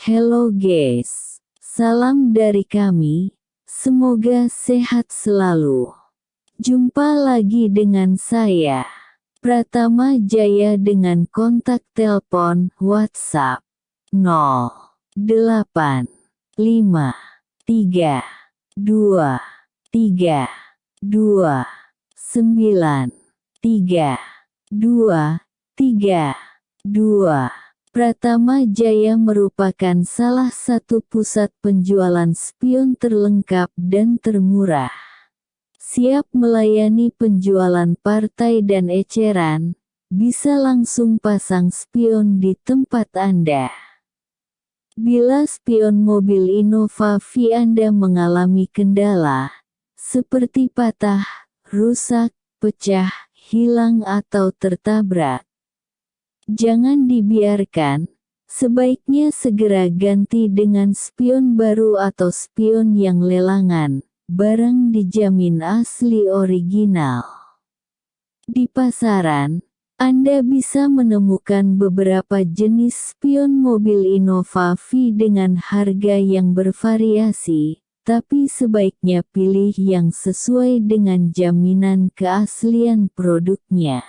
Hello guys, salam dari kami, semoga sehat selalu. Jumpa lagi dengan saya, Pratama Jaya dengan kontak telepon WhatsApp 08 5 3 2 3 2 9 3 2 3 2 Pratama Jaya merupakan salah satu pusat penjualan spion terlengkap dan termurah. Siap melayani penjualan partai dan eceran, bisa langsung pasang spion di tempat Anda. Bila spion mobil Innova V Anda mengalami kendala, seperti patah, rusak, pecah, hilang atau tertabrak, Jangan dibiarkan, sebaiknya segera ganti dengan spion baru atau spion yang lelangan, barang dijamin asli original. Di pasaran, Anda bisa menemukan beberapa jenis spion mobil Innova V dengan harga yang bervariasi, tapi sebaiknya pilih yang sesuai dengan jaminan keaslian produknya.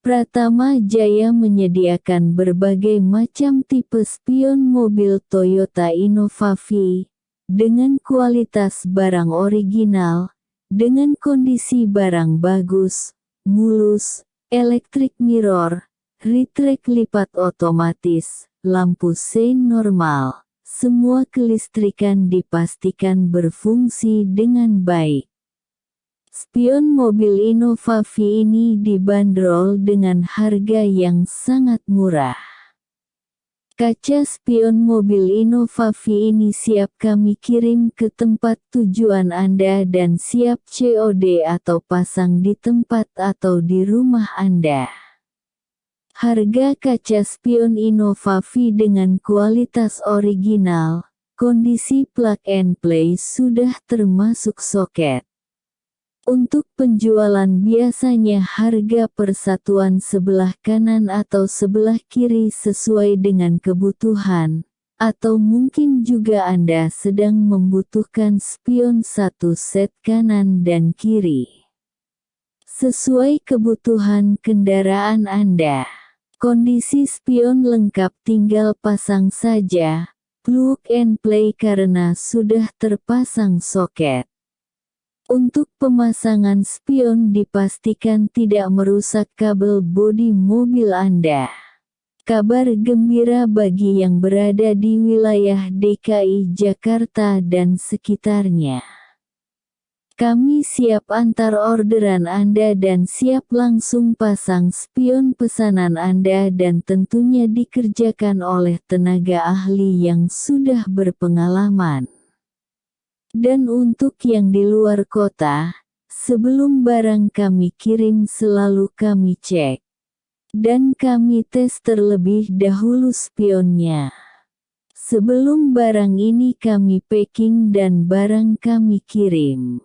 Pratama Jaya menyediakan berbagai macam tipe spion mobil Toyota Innova V, dengan kualitas barang original, dengan kondisi barang bagus, mulus, elektrik mirror, retract lipat otomatis, lampu sein normal, semua kelistrikan dipastikan berfungsi dengan baik. Spion mobil Innova V ini dibanderol dengan harga yang sangat murah. Kaca spion mobil Innova V ini siap kami kirim ke tempat tujuan Anda dan siap COD atau pasang di tempat atau di rumah Anda. Harga kaca spion Innova V dengan kualitas original, kondisi plug and play sudah termasuk soket. Untuk penjualan biasanya harga persatuan sebelah kanan atau sebelah kiri sesuai dengan kebutuhan, atau mungkin juga Anda sedang membutuhkan spion satu set kanan dan kiri. Sesuai kebutuhan kendaraan Anda. Kondisi spion lengkap tinggal pasang saja, plug and play karena sudah terpasang soket. Untuk pemasangan spion dipastikan tidak merusak kabel bodi mobil Anda. Kabar gembira bagi yang berada di wilayah DKI Jakarta dan sekitarnya. Kami siap antar orderan Anda dan siap langsung pasang spion pesanan Anda dan tentunya dikerjakan oleh tenaga ahli yang sudah berpengalaman. Dan untuk yang di luar kota, sebelum barang kami kirim selalu kami cek. Dan kami tes terlebih dahulu spionnya. Sebelum barang ini kami packing dan barang kami kirim.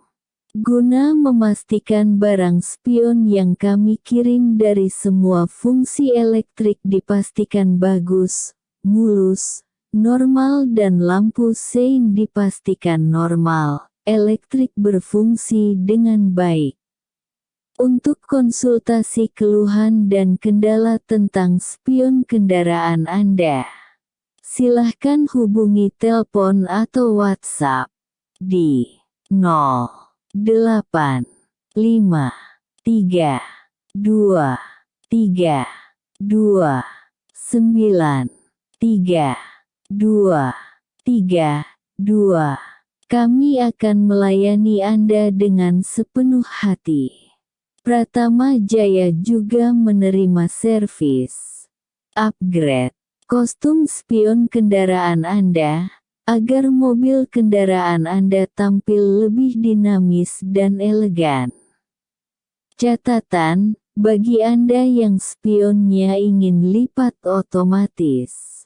Guna memastikan barang spion yang kami kirim dari semua fungsi elektrik dipastikan bagus, mulus, normal dan lampu sein dipastikan normal, elektrik berfungsi dengan baik. Untuk konsultasi keluhan dan kendala tentang spion kendaraan Anda, silahkan hubungi telepon atau WhatsApp di 08 5 3 2 3 2 9 3 2, 3, 2. Kami akan melayani Anda dengan sepenuh hati. Pratama Jaya juga menerima servis, upgrade, kostum spion kendaraan Anda, agar mobil kendaraan Anda tampil lebih dinamis dan elegan. Catatan, bagi Anda yang spionnya ingin lipat otomatis.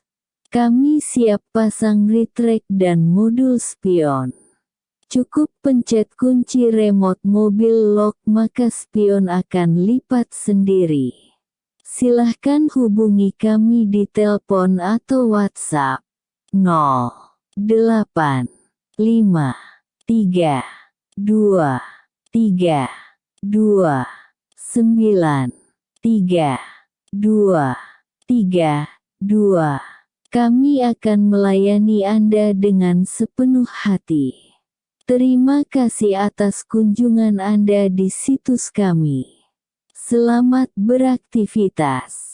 Kami siap pasang retract dan modul spion. Cukup pencet kunci remote mobil lock maka spion akan lipat sendiri. Silahkan hubungi kami di telepon atau WhatsApp 0, 8, 5, 3, 2, 3, 2, 9, 3, 2, 3, 2. Kami akan melayani Anda dengan sepenuh hati. Terima kasih atas kunjungan Anda di situs kami. Selamat beraktivitas.